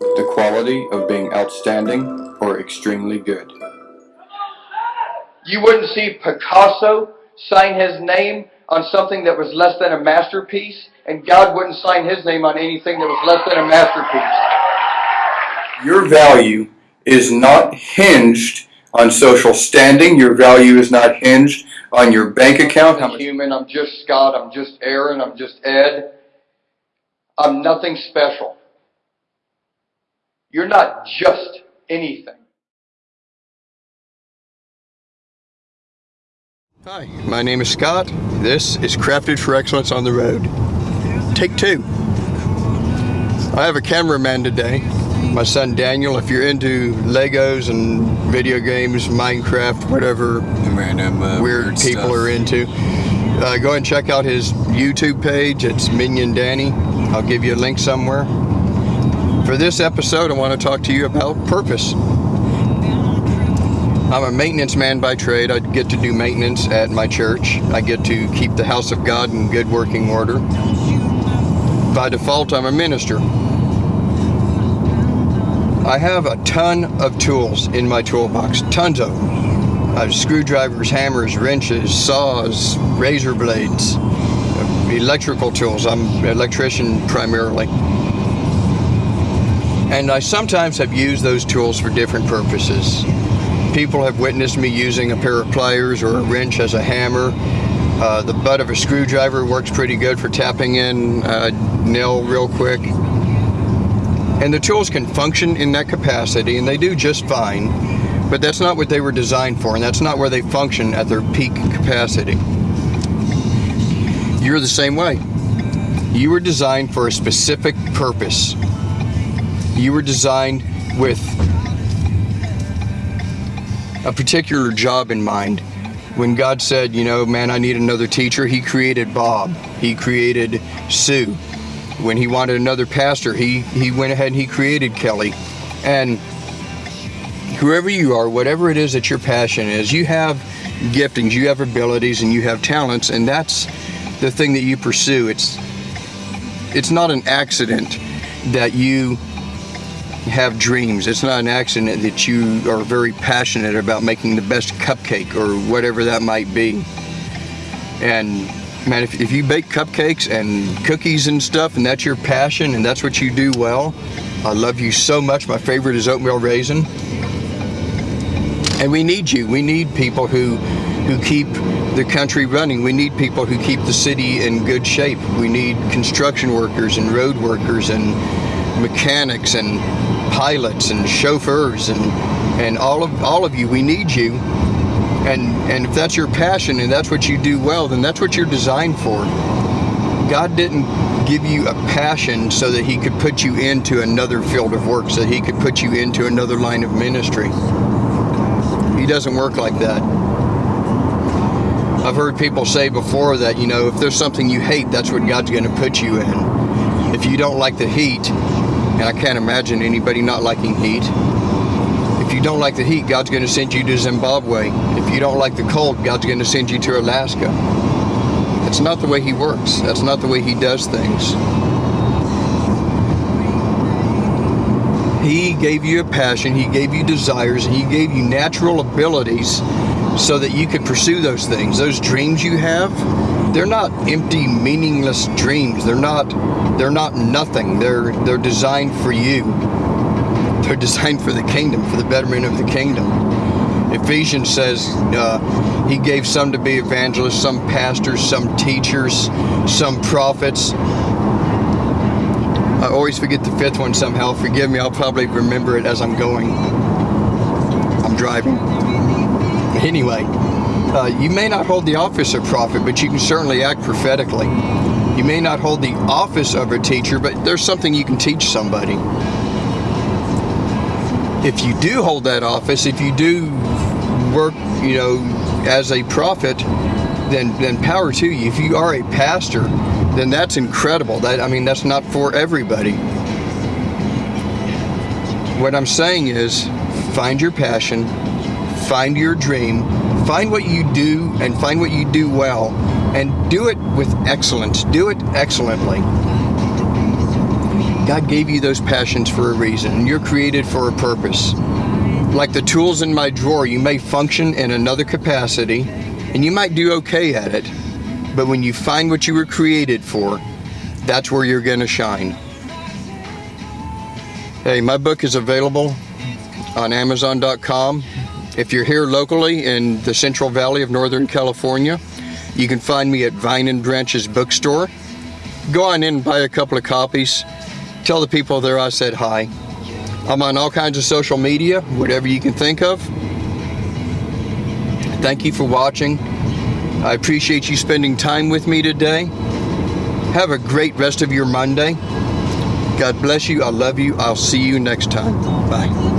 the quality of being outstanding or extremely good. You wouldn't see Picasso sign his name on something that was less than a masterpiece, and God wouldn't sign his name on anything that was less than a masterpiece. Your value is not hinged on social standing. Your value is not hinged on your bank account. I'm human, I'm just Scott, I'm just Aaron, I'm just Ed. I'm nothing special. You're not just anything. Hi, my name is Scott. This is Crafted for Excellence on the Road. Take two. I have a cameraman today, my son Daniel. If you're into Legos and video games, Minecraft, whatever Random uh, weird people stuff. are into, uh, go and check out his YouTube page. It's Minion Danny. I'll give you a link somewhere. For this episode, I want to talk to you about purpose. I'm a maintenance man by trade. I get to do maintenance at my church. I get to keep the house of God in good working order. By default, I'm a minister. I have a ton of tools in my toolbox, tons of them. I have screwdrivers, hammers, wrenches, saws, razor blades, electrical tools. I'm an electrician primarily. And I sometimes have used those tools for different purposes. People have witnessed me using a pair of pliers or a wrench as a hammer. Uh, the butt of a screwdriver works pretty good for tapping in a nail real quick. And the tools can function in that capacity, and they do just fine, but that's not what they were designed for, and that's not where they function at their peak capacity. You're the same way. You were designed for a specific purpose. You were designed with a particular job in mind. When God said, you know, man, I need another teacher, He created Bob. He created Sue. When He wanted another pastor, He, he went ahead and He created Kelly. And whoever you are, whatever it is that your passion is, you have giftings, you have abilities, and you have talents, and that's the thing that you pursue. It's it's not an accident that you have dreams. It's not an accident that you are very passionate about making the best cupcake or whatever that might be. And man, if, if you bake cupcakes and cookies and stuff and that's your passion and that's what you do well, I love you so much. My favorite is oatmeal raisin. And we need you. We need people who who keep the country running. We need people who keep the city in good shape. We need construction workers and road workers and mechanics and pilots and chauffeurs and and all of all of you. We need you. And and if that's your passion and that's what you do well, then that's what you're designed for. God didn't give you a passion so that he could put you into another field of work, so that he could put you into another line of ministry. He doesn't work like that. I've heard people say before that, you know, if there's something you hate, that's what God's going to put you in. If you don't like the heat, and I can't imagine anybody not liking heat, if you don't like the heat, God's going to send you to Zimbabwe. If you don't like the cold, God's going to send you to Alaska. That's not the way He works. That's not the way He does things. He gave you a passion, He gave you desires, and He gave you natural abilities so that you could pursue those things. Those dreams you have, they're not empty, meaningless dreams. They're not they're not nothing. They're they're designed for you. They're designed for the kingdom, for the betterment of the kingdom. Ephesians says uh, he gave some to be evangelists, some pastors, some teachers, some prophets. I always forget the fifth one somehow. Forgive me, I'll probably remember it as I'm going. I'm driving. Anyway, uh, you may not hold the office of prophet, but you can certainly act prophetically. You may not hold the office of a teacher, but there's something you can teach somebody. If you do hold that office, if you do work, you know, as a prophet, then then power to you. If you are a pastor, then that's incredible. That I mean, that's not for everybody. What I'm saying is, find your passion, find your dream, find what you do, and find what you do well, and do it with excellence. Do it excellently. God gave you those passions for a reason, and you're created for a purpose. Like the tools in my drawer, you may function in another capacity, and you might do okay at it, but when you find what you were created for, that's where you're going to shine. Hey, my book is available on Amazon.com. If you're here locally in the Central Valley of Northern California, you can find me at Vine and Branches Bookstore. Go on in and buy a couple of copies. Tell the people there I said hi. I'm on all kinds of social media, whatever you can think of. Thank you for watching. I appreciate you spending time with me today. Have a great rest of your Monday. God bless you. I love you. I'll see you next time. Bye.